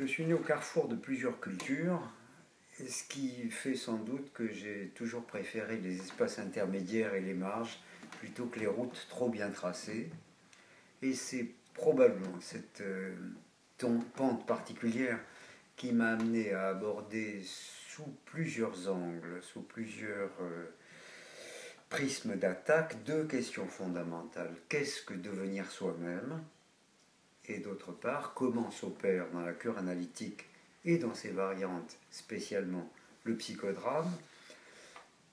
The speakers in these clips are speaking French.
Je suis né au carrefour de plusieurs cultures, ce qui fait sans doute que j'ai toujours préféré les espaces intermédiaires et les marges plutôt que les routes trop bien tracées. Et c'est probablement cette euh, pente particulière qui m'a amené à aborder sous plusieurs angles, sous plusieurs euh, prismes d'attaque, deux questions fondamentales. Qu'est-ce que devenir soi-même? Et d'autre part, comment s'opère dans la cure analytique et dans ses variantes, spécialement le psychodrame,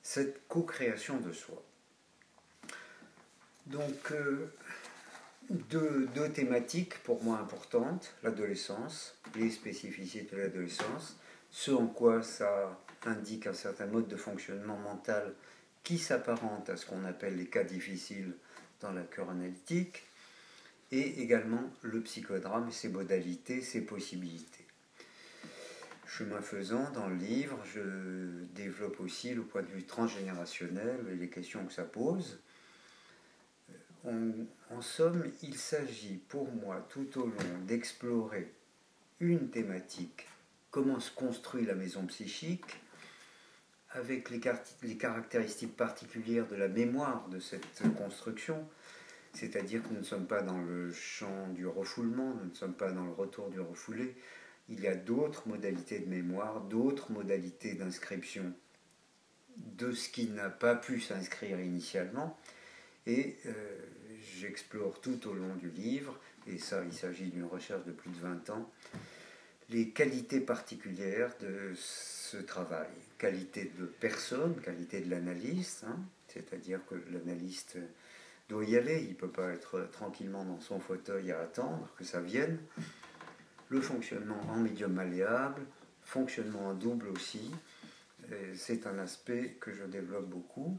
cette co-création de soi. Donc, euh, deux, deux, thématiques pour moi importantes, l'adolescence, les spécificités de l'adolescence, ce en quoi ça indique un certain mode de fonctionnement mental qui s'apparente à ce qu'on appelle les cas difficiles dans la cure analytique, et également le psychodrame, ses modalités, ses possibilités. Chemin faisant, dans le livre, je développe aussi le point de vue transgénérationnel et les questions que ça pose. En, somme, il s'agit pour moi tout au long d'explorer une thématique, comment se construit la maison psychique, avec les, les caractéristiques particulières de la mémoire de cette construction, c'est-à-dire que nous ne sommes pas dans le champ du refoulement, nous ne sommes pas dans le retour du refoulé, il y a d'autres modalités de mémoire, d'autres modalités d'inscription de ce qui n'a pas pu s'inscrire initialement. Et euh, j'explore tout au long du livre, et ça il s'agit d'une recherche de plus de 20 ans, les qualités particulières de ce travail. Qualité de personne, qualité de l'analyste, hein, c'est-à-dire que l'analyste doit y aller, il ne peut pas être tranquillement dans son fauteuil à attendre que ça vienne le fonctionnement en médium malléable, fonctionnement en double aussi. C'est un aspect que je développe beaucoup.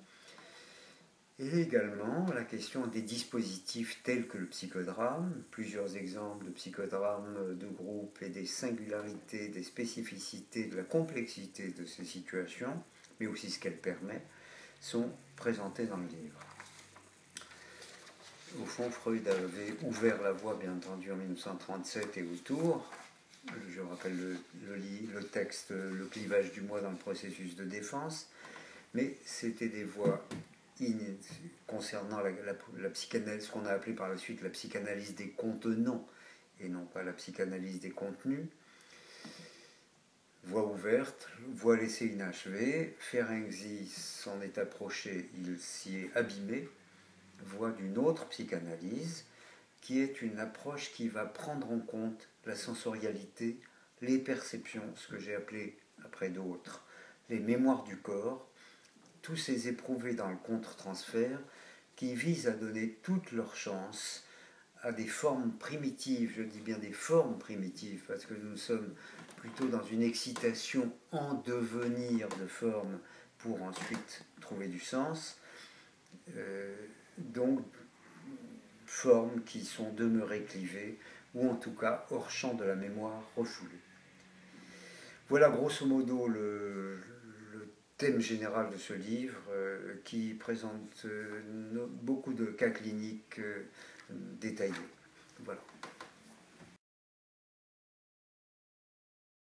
Et également la question des dispositifs tels que le psychodrame, plusieurs exemples de psychodrames de groupe et des singularités, des spécificités, de la complexité de ces situations, mais aussi ce qu'elles permettent, sont présentés dans le livre. Au fond, Freud avait ouvert la voie, bien entendu, en 1937 et autour. Je rappelle le, texte Le clivage du moi dans le processus de défense. Mais c'était des voies concernant la, la, psychanalyse, ce qu'on a appelé par la suite la psychanalyse des contenants et non pas la psychanalyse des contenus. Voie ouverte, voie laissée inachevée. Ferenczi s'en est approché, il s'y est abîmé voie d'une autre psychanalyse, qui est une approche qui va prendre en compte la sensorialité, les perceptions, ce que j'ai appelé après d'autres, les mémoires du corps, tous ces éprouvés dans le contre-transfert, qui visent à donner toute leur chance à des formes primitives, je dis bien des formes primitives, parce que nous sommes plutôt dans une excitation en devenir de forme pour ensuite trouver du sens. Euh, donc formes qui sont demeurées clivées, ou en tout cas hors champ de la mémoire refoulée. Voilà grosso modo le, thème général de ce livre euh, qui présente euh, beaucoup de cas cliniques euh, détaillés. Voilà.